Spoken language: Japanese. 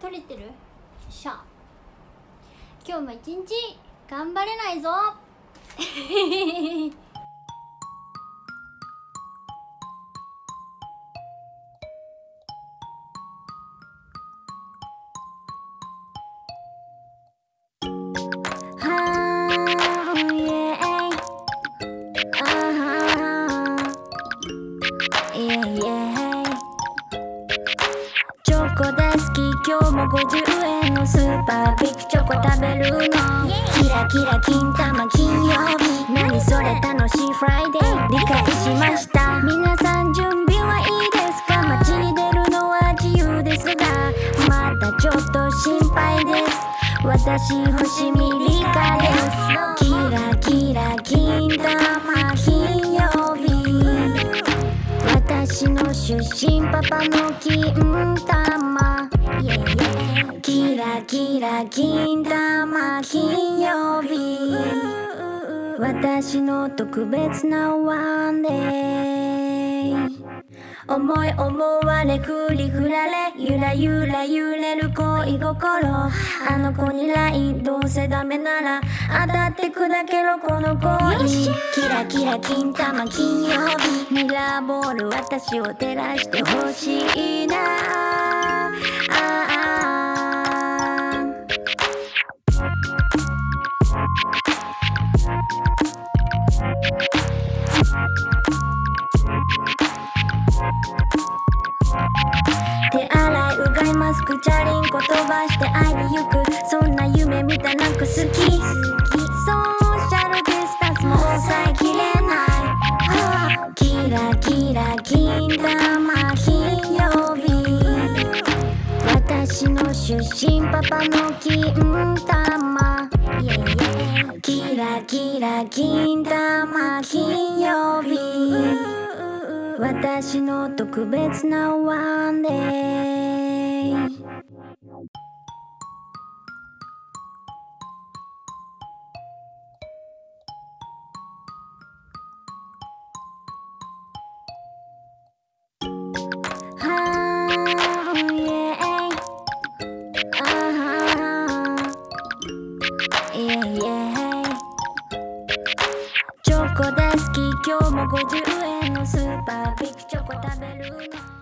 取れてる？よっしゃ。今日も一日頑張れないぞ。今日も50円のスーパービッグチョコ食べるの。キラキラ金玉金曜日。何それ楽しいフライデー理解しました。皆さん準備はいいですか？街に出るのは自由ですが。まだちょっと心配です。私星見リカです。私の出身パパの金玉。キラキラ金玉金曜日。私の特別なワンデー思い思われ振り振られゆらゆら揺れる恋心。あの子に LINE どうせダメなら当たって砕けろこの恋。キラキラ金玉金曜日。ミラーボール私を照らしてほしいな。がいマスクチャリンコ飛ばして会いに行くそんな夢見たなく好きソーシャルディスタンスも抑えきれない、はあ、キラキラ金玉金曜日私の出身パパの金玉キラキラ金玉金曜日。私の特別なワンデー。ーイエイチョコ大好き今日も50円のスーパービッグチョコ食べる